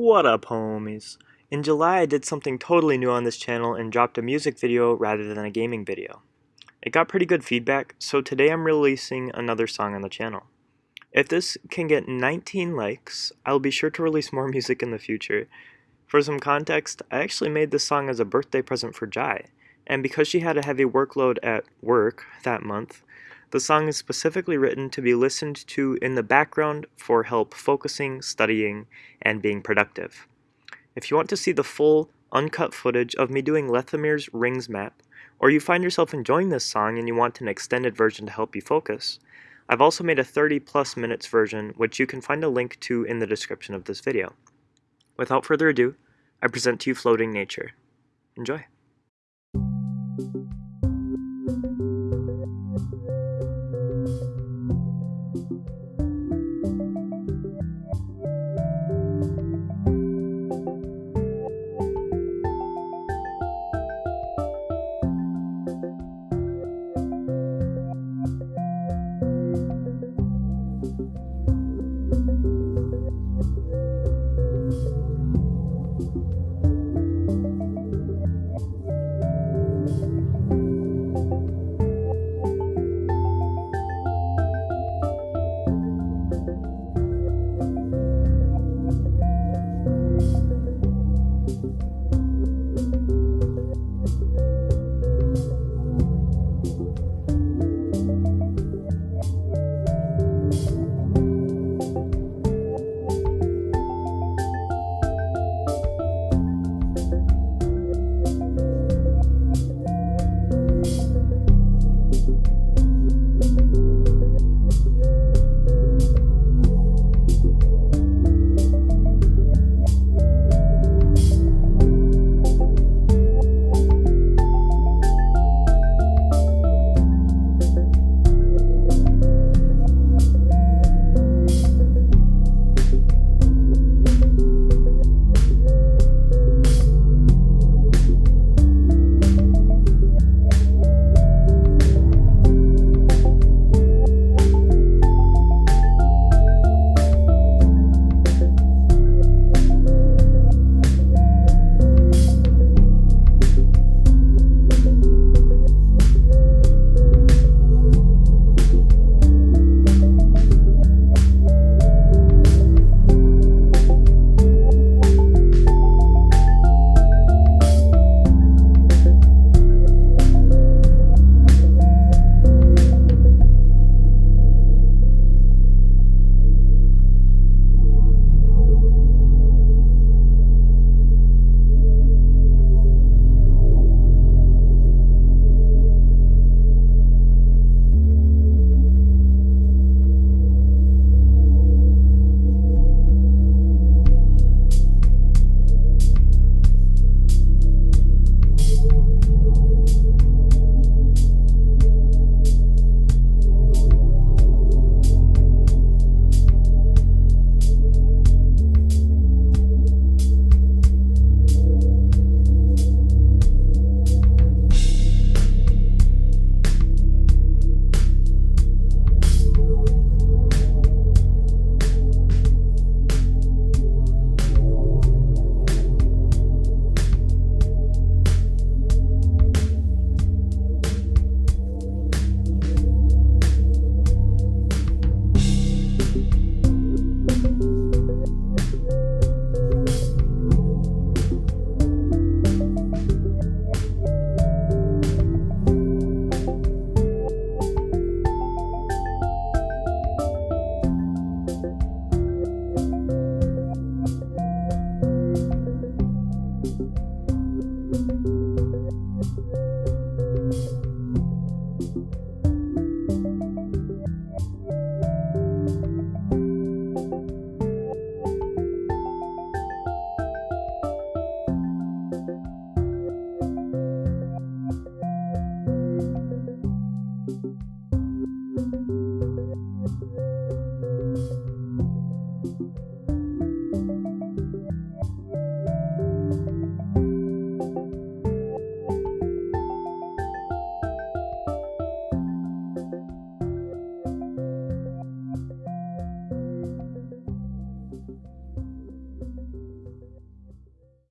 What up homies? In July I did something totally new on this channel and dropped a music video rather than a gaming video. It got pretty good feedback, so today I'm releasing another song on the channel. If this can get 19 likes, I'll be sure to release more music in the future. For some context, I actually made this song as a birthday present for Jai, and because she had a heavy workload at work that month, the song is specifically written to be listened to in the background for help focusing, studying, and being productive. If you want to see the full, uncut footage of me doing Lethamir's Rings map, or you find yourself enjoying this song and you want an extended version to help you focus, I've also made a 30 plus minutes version which you can find a link to in the description of this video. Without further ado, I present to you Floating Nature. Enjoy!